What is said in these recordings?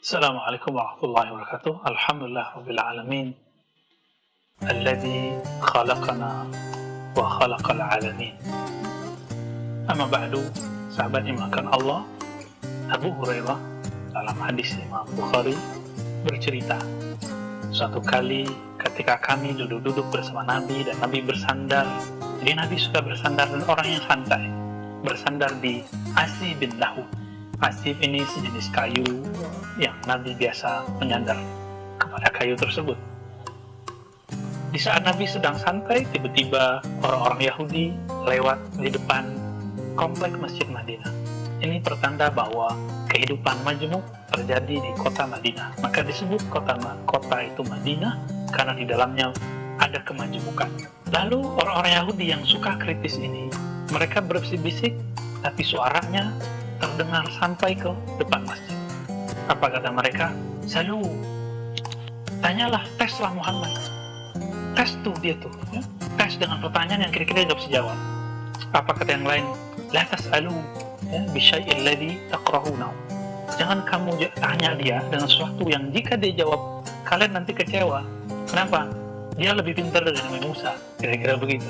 Assalamualaikum warahmatullahi wabarakatuh. Alhamdulillah rabbil alamin. Alladhi khalaqana wa khalaqal alamin. Amma ba'du, sahabat imakan Allah, Abu Hurairah dalam hadis Imam Bukhari bercerita suatu kali ketika kami duduk-duduk bersama Nabi dan Nabi bersandar jadi Nabi suka bersandar dan orang yang santai bersandar di Asy bin Lahu Asif ini sejenis kayu yang Nabi biasa menyandar kepada kayu tersebut di saat Nabi sedang santai tiba-tiba orang-orang Yahudi lewat di depan komplek Masjid Madinah ini pertanda bahwa kehidupan majemuk terjadi di kota Madinah. Maka disebut kota kota itu Madinah karena di dalamnya ada kemajemukan. Lalu orang-orang Yahudi yang suka kritis ini, mereka berbisik-bisik, tapi suaranya terdengar sampai ke depan masjid. Apa kata mereka? Selalu tanyalah, teslah Muhammad. Tes tuh dia tuh, ya? tes dengan pertanyaan yang kira-kira nggak jawab. Apa kata yang lain? La tas'alu ya, bisyai'il ladhi takrahunahu. Jangan kamu tanya dia dengan sesuatu yang jika dia jawab, kalian nanti kecewa. Kenapa? Dia lebih pintar dari Nabi Musa, kira-kira begitu.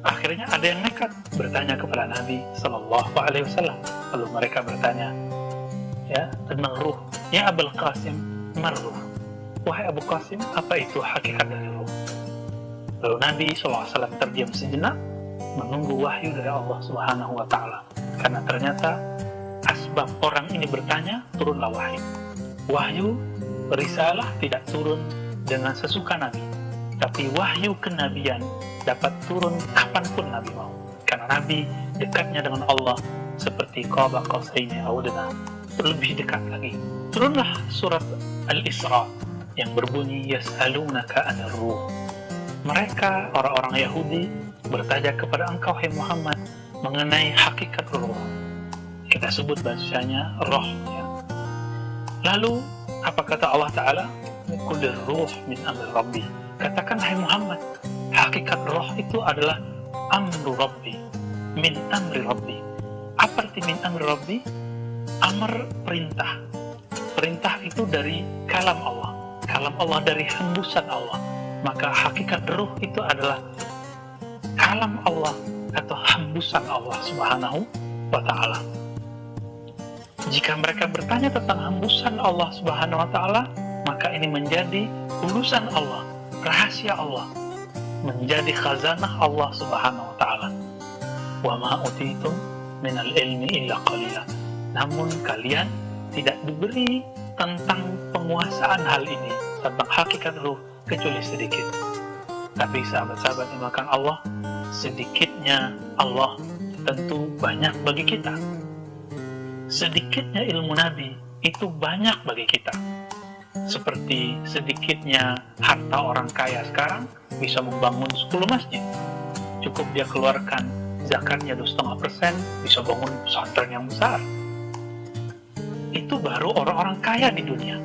Akhirnya ada yang nekat bertanya kepada Nabi Shallallahu Alaihi Wasallam. Lalu mereka bertanya, ya ruh. Ya Abul Qasim, marruh. Wahai Abu Qasim, apa itu hakikat dari ruh? Lalu Nabi SAW terdiam sejenak, menunggu wahyu dari Allah Subhanahu Wa Taala karena ternyata asbab orang ini bertanya turunlah wahyu wahyu risalah tidak turun dengan sesuka Nabi tapi wahyu kenabian dapat turun kapan pun Nabi mau karena Nabi dekatnya dengan Allah seperti qaba qausaini audana lebih dekat lagi turunlah surat Al-Isra yang berbunyi yas'alunaka anir ruh mereka orang-orang Yahudi bertanya kepada engkau hai Muhammad mengenai hakikat roh. Kita sebut bahasanya roh. Ya. Lalu apa kata Allah Taala? Kulir ruh min amri Rabbi. Katakan hai Muhammad, hakikat roh itu adalah amru Rabbi, min amri Rabbi. Apa arti min amri Rabbi? Amr perintah. Perintah itu dari kalam Allah. Kalam Allah dari hembusan Allah. Maka hakikat ruh itu adalah kalam Allah atau hembusan Allah Subhanahu wa taala. Jika mereka bertanya tentang hembusan Allah Subhanahu wa taala, maka ini menjadi urusan Allah, rahasia Allah, menjadi khazanah Allah Subhanahu wa taala. Wa ma ilmi illa. Namun kalian tidak diberi tentang penguasaan hal ini, tentang hakikat ruh kecuali sedikit. Tapi sahabat-sahabat yang makan Allah, sedikitnya Allah tentu banyak bagi kita. Sedikitnya ilmu Nabi itu banyak bagi kita. Seperti sedikitnya harta orang kaya sekarang bisa membangun 10 masjid. Cukup dia keluarkan zakatnya 2,5 persen, bisa bangun pesantren yang besar. Itu baru orang-orang kaya di dunia.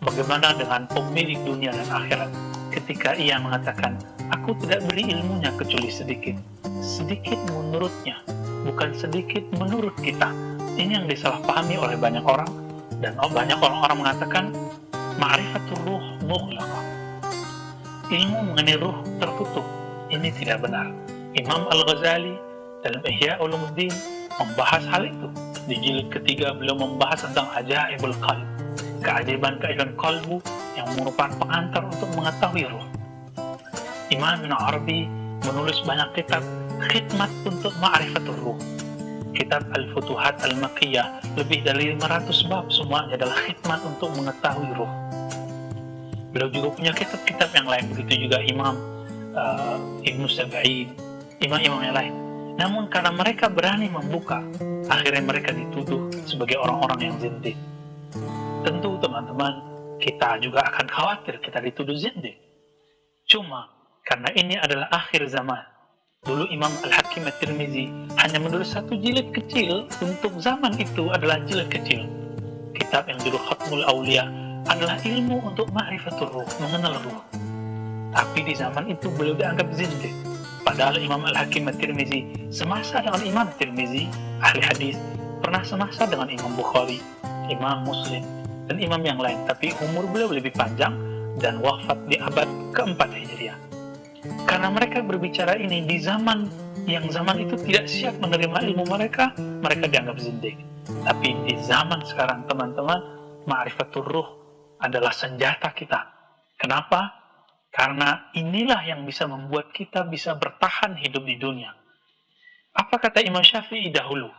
Bagaimana dengan pemilik dunia dan akhirat? ketika ia mengatakan, aku tidak beri ilmunya kecuali sedikit. Sedikit menurutnya, bukan sedikit menurut kita. Ini yang disalahpahami oleh banyak orang, dan banyak orang-orang mengatakan, ma'rifatul ruh mughlaqah. Ilmu mengenai ruh tertutup. Ini tidak benar. Imam Al-Ghazali dalam Ihya Ulumuddin membahas hal itu. Di jilid ketiga beliau membahas tentang ajaibul qalb, keajaiban-keajaiban kalbu yang merupakan pengantar untuk mengetahui roh. Imam bin Arabi menulis banyak kitab khidmat untuk ma'rifatul ruh. Kitab Al-Futuhat Al-Maqiyah lebih dari 500 bab semuanya adalah khidmat untuk mengetahui roh. Beliau juga punya kitab-kitab yang lain, begitu juga Imam uh, Ibnu Sab'in, imam-imam yang lain. Namun karena mereka berani membuka, akhirnya mereka dituduh sebagai orang-orang yang zindik. Tentu teman-teman, kita juga akan khawatir kita dituduh zindik. Cuma karena ini adalah akhir zaman. Dulu Imam Al-Hakim At-Tirmizi hanya menulis satu jilid kecil untuk zaman itu adalah jilid kecil. Kitab yang judul Khatmul Aulia adalah ilmu untuk ma'rifatul ruh, mengenal ruh. Tapi di zaman itu beliau dianggap zindik. Padahal Imam Al-Hakim At-Tirmizi semasa dengan Imam Tirmizi, ahli hadis, pernah semasa dengan Imam Bukhari, Imam Muslim, dan imam yang lain. Tapi umur beliau lebih panjang dan wafat di abad keempat Hijriah. Karena mereka berbicara ini di zaman yang zaman itu tidak siap menerima ilmu mereka, mereka dianggap zindik. Tapi di zaman sekarang teman-teman, ma'rifatul ruh adalah senjata kita. Kenapa? Karena inilah yang bisa membuat kita bisa bertahan hidup di dunia. Apa kata Imam Syafi'i dahulu?